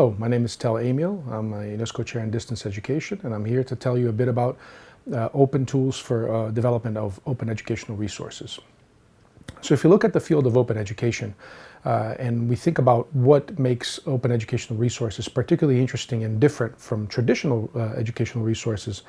Hello, my name is Tel Amiel. I'm a UNESCO Chair in Distance Education and I'm here to tell you a bit about uh, open tools for uh, development of open educational resources. So if you look at the field of open education uh, and we think about what makes open educational resources particularly interesting and different from traditional uh, educational resources,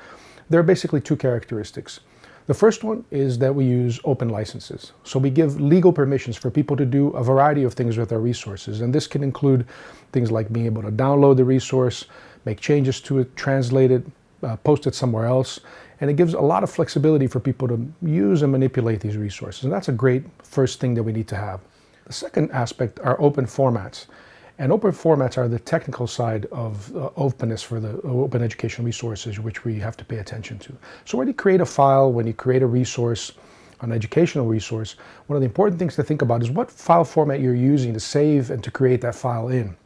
there are basically two characteristics. The first one is that we use open licenses. So we give legal permissions for people to do a variety of things with our resources. And this can include things like being able to download the resource, make changes to it, translate it, uh, post it somewhere else. And it gives a lot of flexibility for people to use and manipulate these resources. And that's a great first thing that we need to have. The second aspect are open formats. And open formats are the technical side of uh, openness for the open educational resources, which we have to pay attention to. So when you create a file, when you create a resource, an educational resource, one of the important things to think about is what file format you're using to save and to create that file in.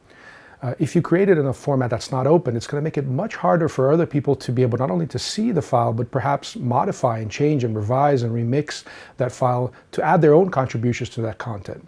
Uh, if you create it in a format that's not open, it's going to make it much harder for other people to be able not only to see the file, but perhaps modify and change and revise and remix that file to add their own contributions to that content.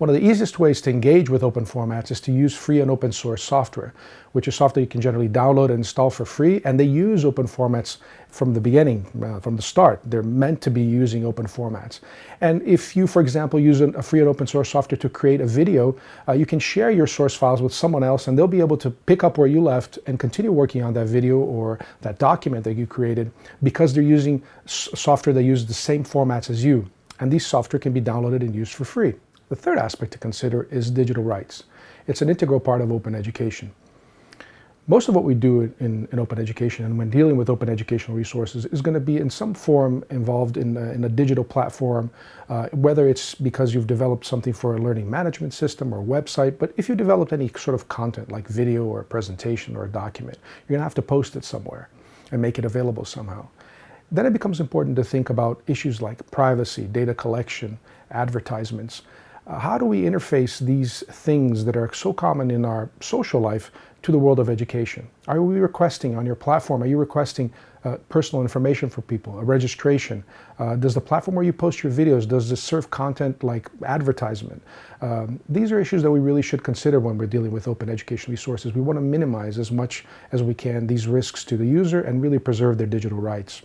One of the easiest ways to engage with open formats is to use free and open source software, which is software you can generally download and install for free, and they use open formats from the beginning, uh, from the start. They're meant to be using open formats. And if you, for example, use a free and open source software to create a video, uh, you can share your source files with someone else and they'll be able to pick up where you left and continue working on that video or that document that you created because they're using software that uses the same formats as you. And these software can be downloaded and used for free. The third aspect to consider is digital rights. It's an integral part of open education. Most of what we do in, in open education and when dealing with open educational resources is going to be in some form involved in a, in a digital platform, uh, whether it's because you've developed something for a learning management system or website, but if you developed any sort of content like video or a presentation or a document, you're going to have to post it somewhere and make it available somehow. Then it becomes important to think about issues like privacy, data collection, advertisements, uh, how do we interface these things that are so common in our social life to the world of education? Are we requesting on your platform, are you requesting uh, personal information for people, a registration? Uh, does the platform where you post your videos, does this serve content like advertisement? Um, these are issues that we really should consider when we're dealing with open education resources. We want to minimize as much as we can these risks to the user and really preserve their digital rights.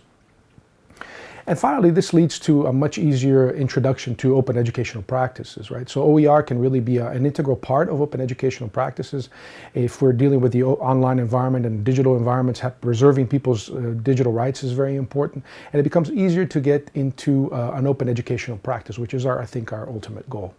And finally, this leads to a much easier introduction to open educational practices, right? So OER can really be a, an integral part of open educational practices. If we're dealing with the online environment and digital environments, preserving people's uh, digital rights is very important. And it becomes easier to get into uh, an open educational practice, which is our, I think, our ultimate goal.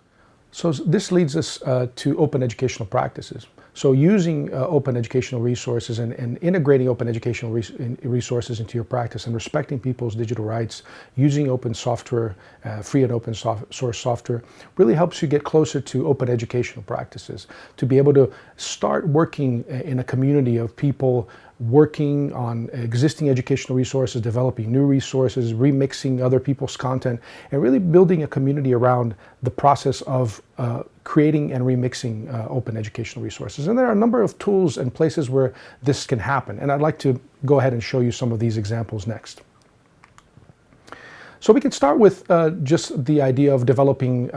So this leads us uh, to open educational practices. So using uh, open educational resources and, and integrating open educational res resources into your practice and respecting people's digital rights, using open software, uh, free and open soft source software, really helps you get closer to open educational practices, to be able to start working uh, in a community of people working on existing educational resources, developing new resources, remixing other people's content, and really building a community around the process of uh, creating and remixing uh, open educational resources. And there are a number of tools and places where this can happen. And I'd like to go ahead and show you some of these examples next. So we can start with uh, just the idea of developing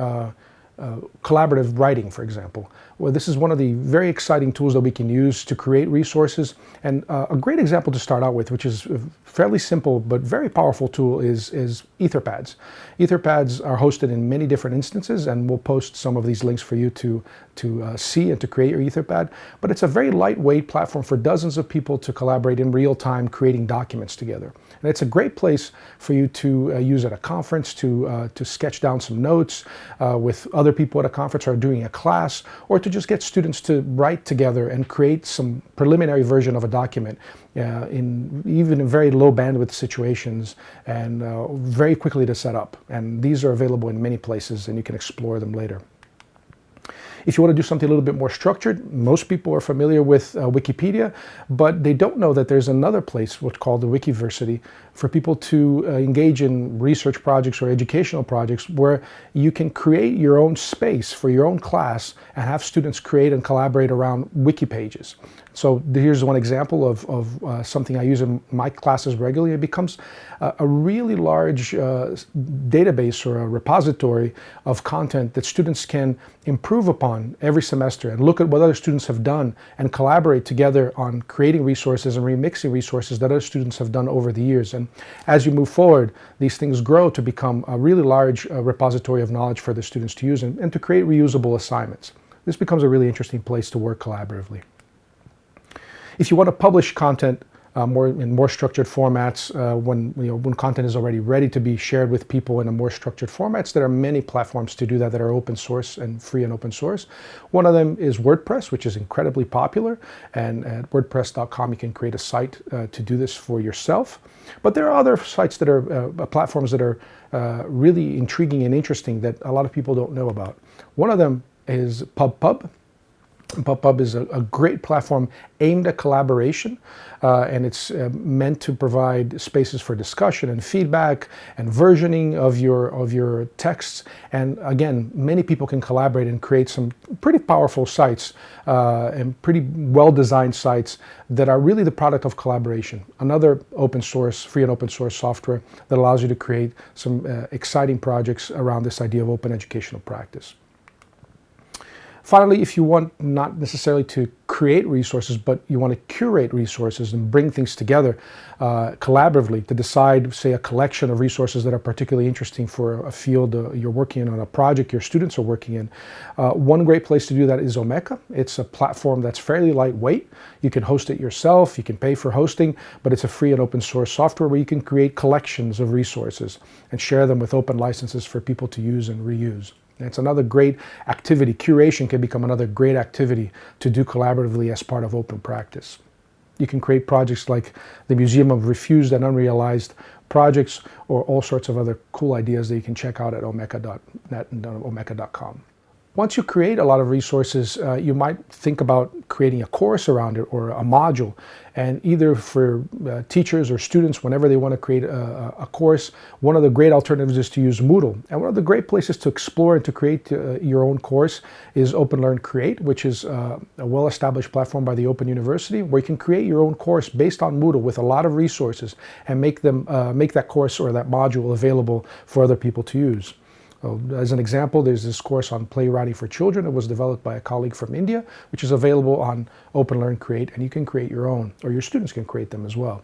uh, collaborative writing, for example. Well, this is one of the very exciting tools that we can use to create resources. And uh, a great example to start out with, which is a fairly simple but very powerful tool, is, is Etherpads. Etherpads are hosted in many different instances, and we'll post some of these links for you to, to uh, see and to create your Etherpad. But it's a very lightweight platform for dozens of people to collaborate in real time, creating documents together. And it's a great place for you to uh, use at a conference, to, uh, to sketch down some notes with other people at a conference or doing a class, or to just get students to write together and create some preliminary version of a document uh, in even in very low bandwidth situations and uh, very quickly to set up. And these are available in many places and you can explore them later. If you want to do something a little bit more structured, most people are familiar with uh, Wikipedia, but they don't know that there's another place, what's called the Wikiversity, for people to uh, engage in research projects or educational projects where you can create your own space for your own class and have students create and collaborate around wiki pages. So here's one example of, of uh, something I use in my classes regularly. It becomes a, a really large uh, database or a repository of content that students can improve upon every semester and look at what other students have done and collaborate together on creating resources and remixing resources that other students have done over the years. And as you move forward, these things grow to become a really large uh, repository of knowledge for the students to use and, and to create reusable assignments. This becomes a really interesting place to work collaboratively. If you want to publish content uh, more in more structured formats, uh, when you know when content is already ready to be shared with people in a more structured formats, there are many platforms to do that that are open source and free and open source. One of them is WordPress, which is incredibly popular, and at WordPress.com you can create a site uh, to do this for yourself. But there are other sites that are uh, platforms that are uh, really intriguing and interesting that a lot of people don't know about. One of them is PubPub. PubPub is a, a, great platform aimed at collaboration uh, and it's uh, meant to provide spaces for discussion and feedback and versioning of your of your texts and again many people can collaborate and create some pretty powerful sites uh, and pretty well designed sites that are really the product of collaboration another open source free and open source software that allows you to create some uh, exciting projects around this idea of open educational practice. Finally, if you want not necessarily to create resources, but you want to curate resources and bring things together uh, collaboratively to decide, say, a collection of resources that are particularly interesting for a field uh, you're working in, on a project your students are working in. Uh, one great place to do that is Omeka. It's a platform that's fairly lightweight. You can host it yourself, you can pay for hosting, but it's a free and open source software where you can create collections of resources and share them with open licenses for people to use and reuse. It's another great activity. Curation can become another great activity to do collaboratively as part of open practice. You can create projects like the Museum of Refused and Unrealized Projects or all sorts of other cool ideas that you can check out at omeka.net and omeka.com. Once you create a lot of resources, uh, you might think about creating a course around it or a module. And either for uh, teachers or students, whenever they want to create a, a, course, one of the great alternatives is to use Moodle. And one of the great places to explore and to create uh, your own course is Open Learn Create, which is uh, a well-established platform by the Open University, where you can create your own course based on Moodle with a lot of resources and make them uh, make that course or that module available for other people to use. Uh, as an example, there's this course on playwriting for children. It was developed by a colleague from India, which is available on Open Learn Create, and you can create your own, or your students can create them as well.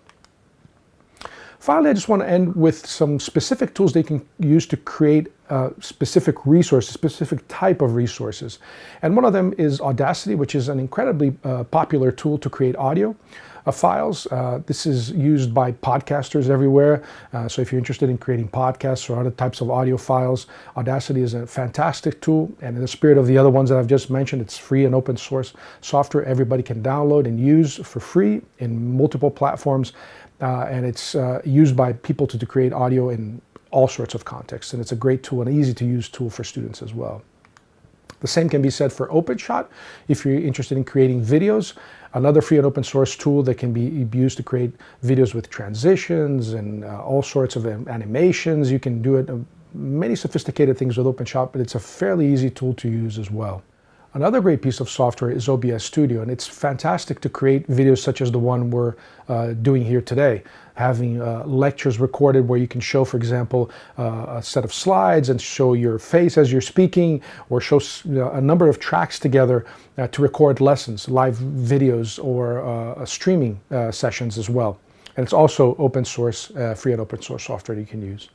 Finally, I just want to end with some specific tools they can use to create uh, specific resources, specific type of resources. And one of them is Audacity, which is an incredibly uh, popular tool to create audio uh, files. Uh, this is used by podcasters everywhere. Uh, so if you're interested in creating podcasts or other types of audio files, Audacity is a fantastic tool. And in the spirit of the other ones that I've just mentioned, it's free and open source software everybody can download and use for free in multiple platforms. Uh, and it's uh, used by people to, to create audio in all sorts of contexts. And it's a great tool, and easy to use tool for students as well. The same can be said for OpenShot. If you're interested in creating videos, another free and open source tool that can be used to create videos with transitions and uh, all sorts of animations. You can do it, uh, many sophisticated things with OpenShot, but it's a fairly easy tool to use as well. Another great piece of software is OBS Studio, and it's fantastic to create videos such as the one we're uh, doing here today. Having uh, lectures recorded where you can show, for example, uh, a set of slides and show your face as you're speaking, or show a number of tracks together uh, to record lessons, live videos, or uh, streaming uh, sessions as well. And it's also open source, free and open source software you can use.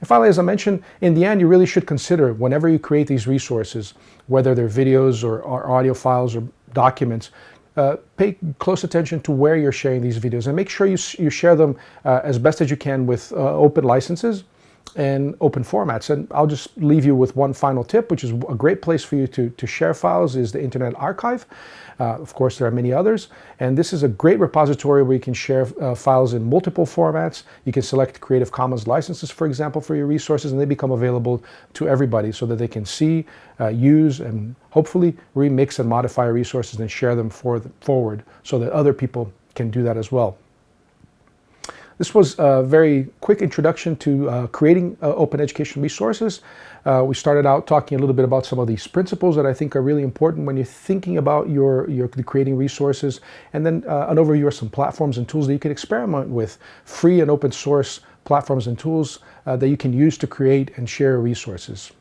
And finally, as I mentioned, in the end, you really should consider whenever you create these resources, whether they're videos or, or audio files or documents, uh, pay close attention to where you're sharing these videos and make sure you, you share them uh, as best as you can with uh, open licenses and open formats. And I'll just leave you with one final tip, which is a great place for you to, to share files is the Internet Archive. Uh, of course, there are many others. And this is a great repository where you can share uh, files in multiple formats. You can select Creative Commons licenses, for example, for your resources, and they become available to everybody so that they can see, uh, use, and hopefully remix and modify resources and share them for the, forward so that other people can do that as well. This was a very quick introduction to uh, creating uh, open education resources. Uh, we started out talking a little bit about some of these principles that I think are really important when you're thinking about your, your creating resources, and then uh, an overview of some platforms and tools that you can experiment with, free and open source platforms and tools uh, that you can use to create and share resources.